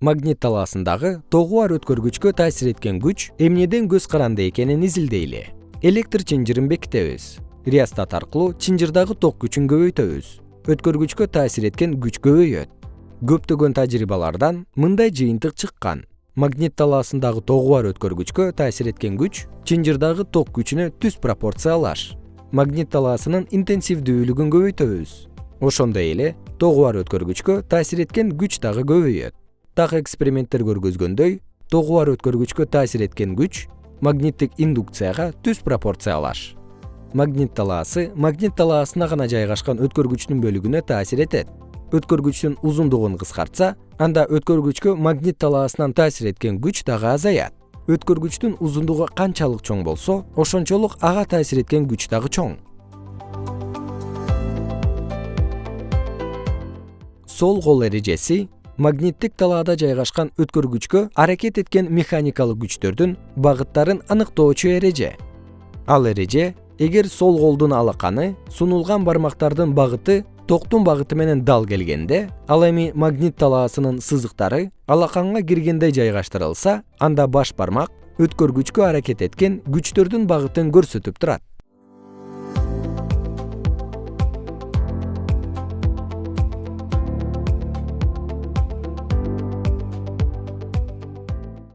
магнит талаасындагы тогу өткөргүчкө таасир эткен күч эмнеден көз каранды экенин изилдейли. Электр чынжырын бекитебиз. Реостат аркылуу чынжырдагы ток күчүн көбөйтөбүз. Өткөргүчкө таасир эткен күч көбөйөт. Көптөгөн тажрыйбалардан мындай жыйынтык чыккан. Магнит талаасындагы тогу өткөргүчкө таасир эткен күч чынжырдагы ток күчүнө түз пропорциялаш. Магнит талаасынын интенсивдүүлүгүн көбөйтөбүз. Ошондой эле тогу өткөргүчкө таасир эткен күч дагы көбөйөт так эксперименттер көргөзгөндөй тогу бар өткөргүчкө таасир эткен күч магниттик индукцияга түз пропорциялаш. Магнит талаасы магнит талаасына гана жайгашкан өткөргүчтүн бөлүгүнө таасир этет. Өткөргүчтүн узундугун кыскартса анда өткөргүчкө магнит талаасынан таасир эткен күч дагы азаят. Өткөргүчтүн узундугу канчалык чоң болсо ошончолук ага таасир эткен күч дагы чоң. Сол кол эрежеси магниттик талаада жайгашкан өткөргүчкө аракет эткен механикалык күчтөрдүн багыттарын аныктоочу эреже. Ал эреже эгер сол колдун алаканы сунулган бармактардын багыты токтун багыты менен дал келгенде ал эми магнит талаасынын сызыктары алаканга киргендей жайгаштырылса анда баш бармак өткөргүчкө аракет эткен күчтөрдүн багытын көрсөтүп турат